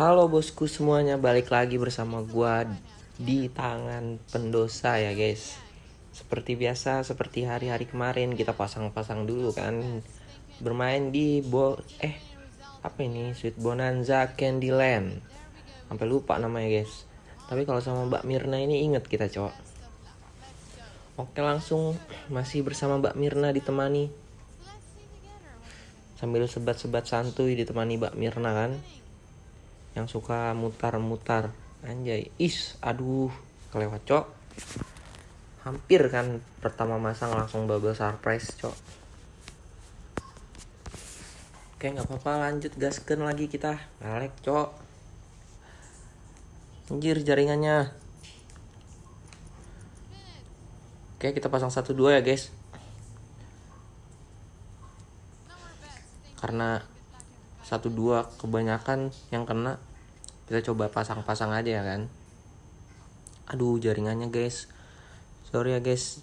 Halo bosku semuanya, balik lagi bersama gua di tangan pendosa ya guys. Seperti biasa, seperti hari-hari kemarin kita pasang-pasang dulu kan. Bermain di bo eh apa ini? Sweet Bonanza Candyland. Sampai lupa namanya guys. Tapi kalau sama Mbak Mirna ini inget kita cowok. Oke langsung masih bersama Mbak Mirna ditemani sambil sebat-sebat santuy ditemani Mbak Mirna kan yang suka mutar-mutar. Anjay. Is aduh kelewat cok. Hampir kan pertama masang langsung bubble surprise cok. Oke nggak apa-apa lanjut gasken lagi kita. Ngalek cok. Anjir jaringannya. Oke kita pasang satu dua ya guys. Karena satu dua kebanyakan yang kena kita coba pasang-pasang aja ya kan. Aduh jaringannya guys. Sorry ya guys.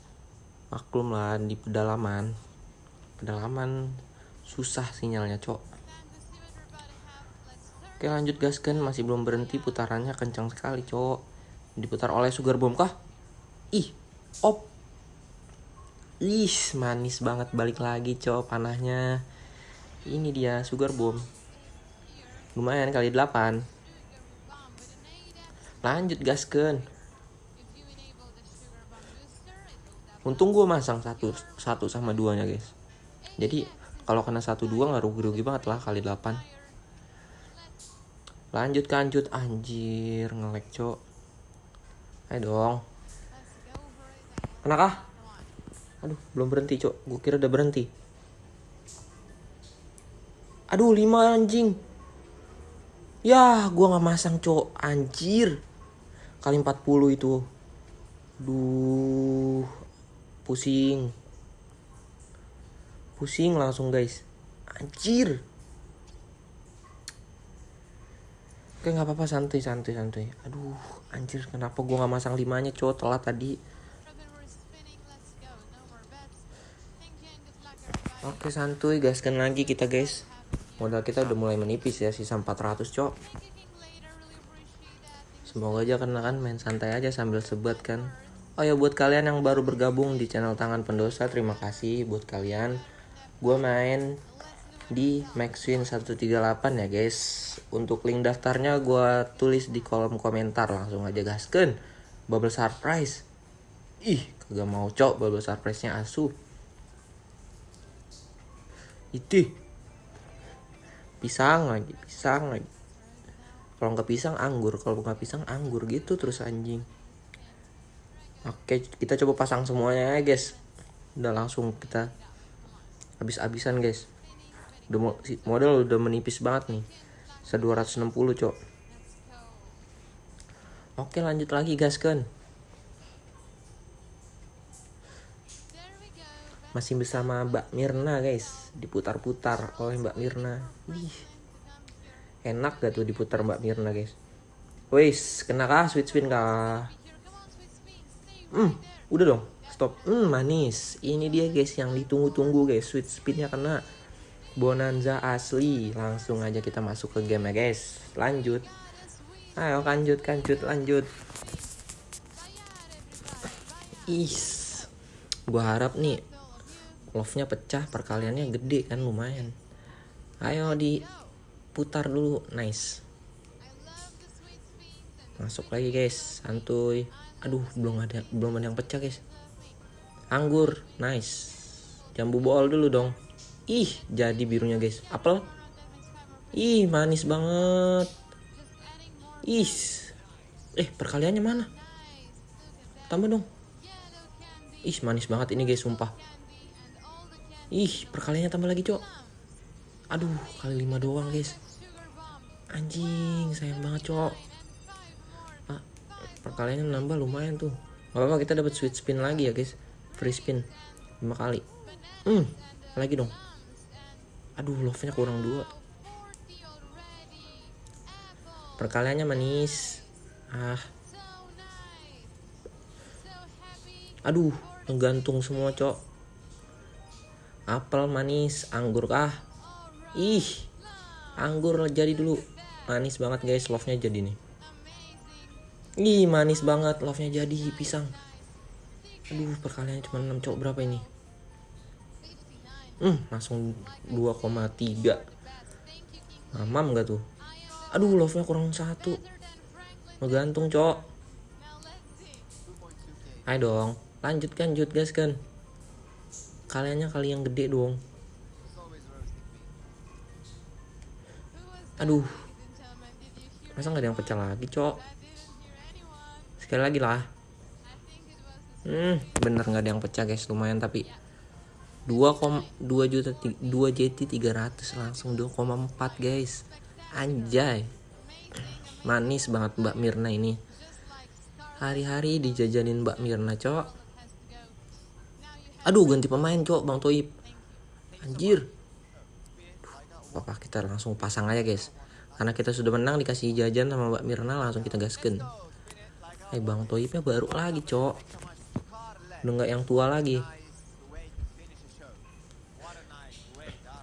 Maklum lah di pedalaman. Pedalaman susah sinyalnya cok. Oke lanjut gas kan masih belum berhenti putarannya kencang sekali cok. Diputar oleh sugar bomb kah? Ih op. Ih manis banget. Balik lagi cok panahnya. Ini dia sugar bomb lumayan kali 8 lanjut gasken. Untung gue masang satu satu sama duanya guys. Jadi kalau kena satu dua nggak rugi rugi banget lah kali 8 lanjut kanjut. Anjir ngelek cok. Ayo dong. Kenakah? Aduh belum berhenti cok. Gue kira udah berhenti. Aduh lima anjing Ya gua nggak masang cok Anjir. Kali 40 itu. Duh. Pusing. Pusing langsung guys. Anjir. Oke nggak apa-apa. Santuy santuy santuy. Aduh anjir. Kenapa gua nggak masang limanya cok telat tadi. Oke santuy gaskan lagi kita guys modal kita udah mulai menipis ya sisa 400 cok. Semoga aja kena kan main santai aja sambil sebat kan. Oh ya buat kalian yang baru bergabung di channel tangan pendosa terima kasih buat kalian. Gue main di Maxwin 138 ya guys. Untuk link daftarnya gue tulis di kolom komentar langsung aja gasken. Bubble surprise. Ih kagak mau cok bubble surprise nya asu. Itu pisang lagi pisang lagi. Kalau nggak pisang anggur. Kalau nggak pisang anggur gitu terus anjing. Oke kita coba pasang semuanya ya guys. Udah langsung kita habis-habisan guys. Udah model udah menipis banget nih. Se 260 cok. Oke lanjut lagi guys masih bersama Mbak Mirna guys diputar-putar oleh Mbak Mirna Ih, enak gak tuh diputar Mbak Mirna guys Wis, kena kah sweet spin kah? Hmm, udah dong, stop. Hmm, manis. Ini dia guys yang ditunggu-tunggu guys, sweet spinnya kena. Bonanza asli. Langsung aja kita masuk ke game ya guys. Lanjut. Ayo lanjut, lanjut, lanjut. Is. Gua harap nih love-nya pecah perkaliannya gede kan lumayan. Ayo diputar dulu nice. Masuk lagi guys. Santuy. Aduh belum ada belum ada yang pecah guys. Anggur nice. Jambu bol dulu dong. Ih jadi birunya guys. Apel? Ih manis banget. Ih. Eh perkaliannya mana? Tambah dong. Ih manis banget ini guys sumpah Ih, perkaliannya tambah lagi, Cok. Aduh, kali lima doang, guys. Anjing, sayang banget, Cok. Ah, perkaliannya nambah lumayan tuh. Gak apa-apa, kita dapat sweet spin lagi ya, guys. Free spin. 5 kali. Hmm, lagi dong. Aduh, love-nya kurang dua. Perkaliannya manis. Ah. Aduh, menggantung semua, Cok apel manis anggur kah? Ih anggur jadi dulu. Manis banget guys love nya jadi nih. Ih manis banget love nya jadi pisang. Aduh perkaliannya cuma 6 cok berapa ini? Hmm langsung 2,3 mamam gak tuh? Aduh love nya kurang satu. Ngegantung cok ayo dong lanjut kan lanjut guys kan kaliannya kali yang gede dong. Aduh. Masa nggak ada yang pecah lagi cok? Sekali lagi lah. Hmm bener nggak ada yang pecah guys. Lumayan tapi 2,2 juta 2 JT 300 langsung 2,4 guys. Anjay. Manis banget Mbak Mirna ini. Hari-hari dijajanin Mbak Mirna cok aduh ganti pemain cok Bang Toib. Anjir. Apa kita langsung pasang aja guys? Karena kita sudah menang dikasih jajan sama Mbak Mirna langsung kita gasken eh Bang Toibnya baru lagi cok. Udah nggak yang tua lagi.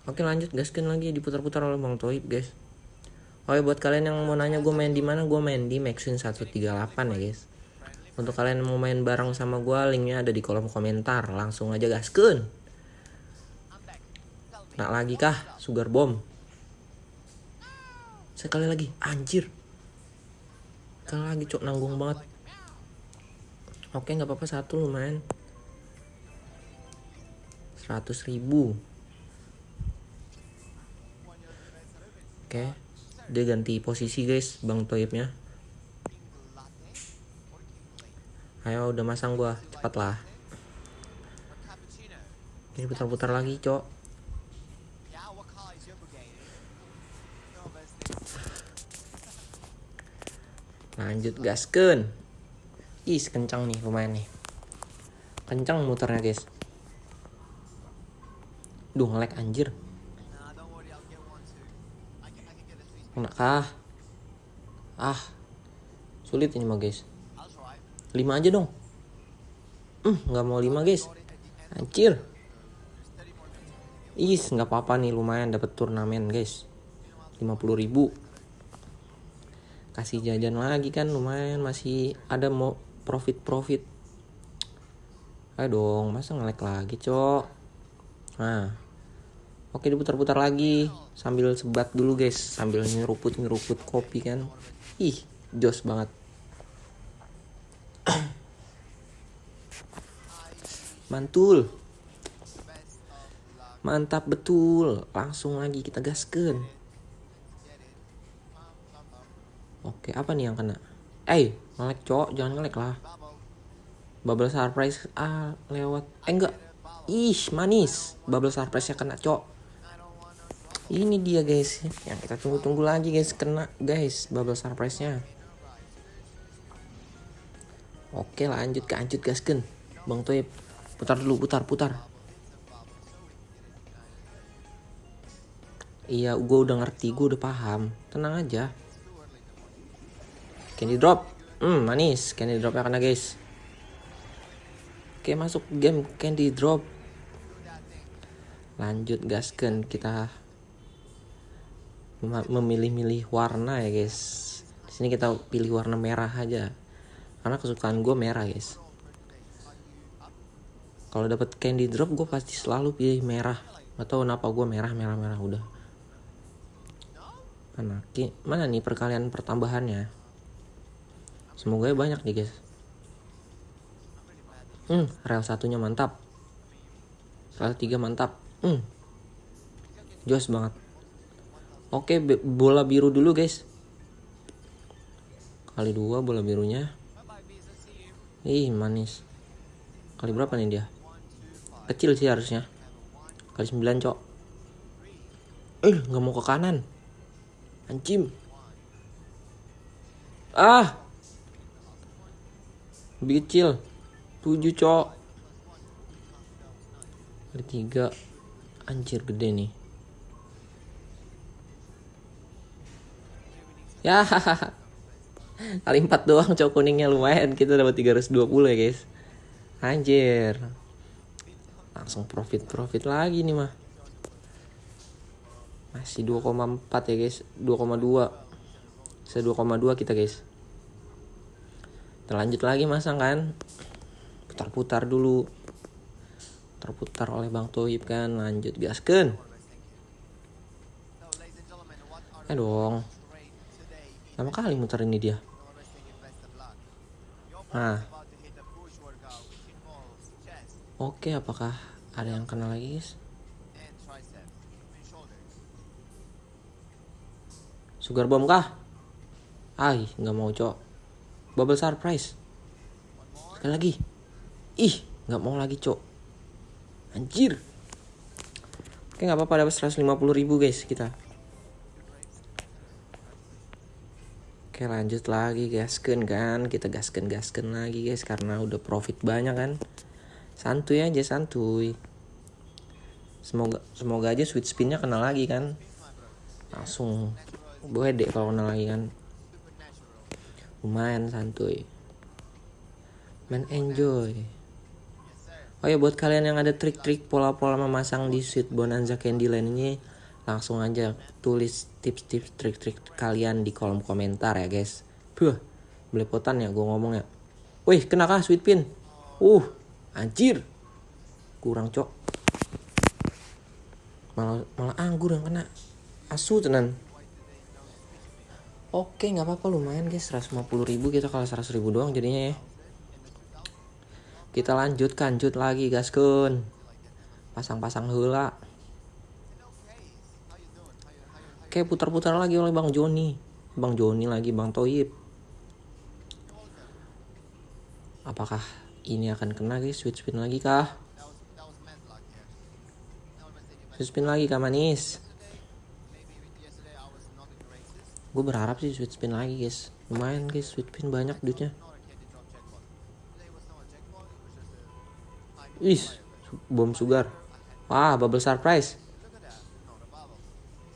Oke lanjut gasken lagi diputar-putar oleh Bang Toib guys. Ya buat kalian yang mau nanya gue main di mana gue main di Maxwin 138 ya guys untuk kalian yang mau main bareng sama gue linknya ada di kolom komentar. Langsung aja gasken nak lagi kah? Sugar bomb. Sekali lagi. Anjir. Sekali lagi cok. Nanggung banget. Oke nggak apa-apa. Satu lumayan. 100 ribu. Oke. Dia ganti posisi guys bang toibnya ayo udah masang gua. Cepat lah ini putar-putar lagi cok. Lanjut gasken ih kencang nih lumayan nih. Kencang muternya guys. Duh ngelek anjir. Kena kah? Ah sulit ini mah guys 5 aja dong. Hmm nggak mau 5 guys. Anjir. Is nggak apa-apa nih lumayan dapat turnamen guys. 50 ribu. Kasih jajan lagi kan lumayan. Masih ada mau profit profit ayo dong masa ngelek lagi cok? Nah. Oke diputar-putar lagi. Sambil sebat dulu guys. Sambil nyeruput nyeruput kopi kan. Ih jos banget mantul. Mantap betul. Langsung lagi kita gaskan. Oke apa nih yang kena? Eh ngelek cok jangan ngelek lah. Bubble surprise ah lewat. Eh enggak. Ih manis. Bubble surprise nya kena cok ini dia guys. Yang kita tunggu-tunggu lagi guys. Kena guys bubble surprise nya oke lanjut ke lanjut gasken. Bang Toib putar dulu putar putar. Iya gue udah ngerti gue udah paham. Tenang aja. Candy drop. Hmm manis. Candy dropnya kena guys. Oke masuk game candy drop. Lanjut gasken kita memilih-milih warna ya guys. Di sini kita pilih warna merah aja karena kesukaan gue merah guys. Kalau dapat candy drop gue pasti selalu pilih merah. Atau kenapa gue merah merah merah udah. Mana mana nih perkalian pertambahannya? Semoga ya banyak nih guys. Hmm rel satunya mantap. Rel tiga mantap. Hmm. Jos banget. Oke bola biru dulu guys. Kali dua bola birunya ih manis. Kali berapa nih dia? Kecil sih harusnya. Kali 9 cok. Eh nggak mau ke kanan. Anjim. Ah! Lebih kecil. 7 cok. Kali 3 anjir gede nih. Ya kali 4 doang cok kuningnya lumayan kita dapat 320 ya guys anjir langsung profit profit lagi nih mah masih 2,4 ya guys 2,2 Bisa 2,2 kita guys. Terlanjut lagi masang kan. Putar-putar dulu. Terputar oleh Bang Toib kan. Lanjut gasken. Eh dong. Lama kali muter ini dia. Nah. Oke, apakah ada yang kena lagi guys? Sugar bomb kah? Ay, nggak mau cok. Bubble surprise. Sekali lagi. Ih, nggak mau lagi cok. Anjir. Oke nggak apa-apa dapat 150 ribu guys kita. Oke lanjut lagi gasken kan. Kita gasken gasken lagi guys Karena udah profit banyak kan. Santuy aja santuy. Semoga semoga aja sweet spinnya kena lagi kan. Langsung deh kalau kena lagi kan. Lumayan santuy. Main enjoy. Oh ya buat kalian yang ada trik-trik pola-pola memasang di Sweet Bonanza Candyland ini langsung aja tulis tips-tips trik-trik kalian di kolom komentar ya guys. Buh, belepotan ya gue ngomong ya Wih, kena kah sweet pin? Uh, anjir. Kurang cok. Malah, malah anggur yang kena. Asu tenan. Oke nggak apa-apa lumayan guys. 150 ribu kita kalau 100 ribu doang jadinya ya. Kita lanjut lanjut lagi gaskun. Pasang-pasang hula Oke putar-putar lagi oleh Bang Joni. Bang Joni lagi Bang Toyib. Apakah ini akan kena guys? Switch spin lagi kah? Switch spin lagi kah manis? Gue berharap sih switch spin lagi guys. Lumayan guys. Switch spin banyak duitnya. Ih bom sugar. Wah bubble surprise.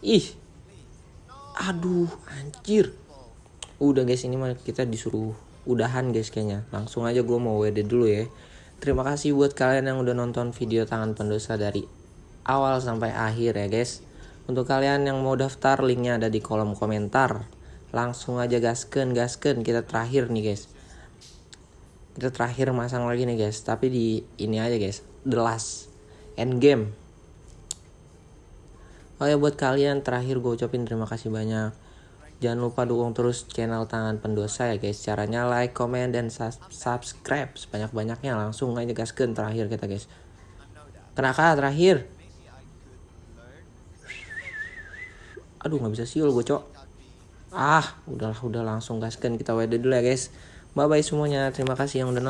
Ih aduh anjir. Udah guys ini mah kita disuruh udahan guys kayaknya. Langsung aja gue mau WD dulu ya. Terima kasih buat kalian yang udah nonton video tangan pendosa dari awal sampai akhir ya guys. Untuk kalian yang mau daftar linknya ada di kolom komentar. Langsung aja gasken gasken kita terakhir nih guys. Kita terakhir masang lagi nih guys. Tapi di ini aja guys. The last end game Oh ya buat kalian terakhir gue ucapin terima kasih banyak. Jangan lupa dukung terus channel Tangan Pendosa ya guys. Caranya like, comment, dan subscribe sebanyak-banyaknya. Langsung aja gasken terakhir kita guys. Kenapa terakhir? Aduh nggak bisa siul gue cok. Ah udahlah udah langsung gasken kita WD dulu ya guys. Bye bye semuanya. Terima kasih yang udah nonton.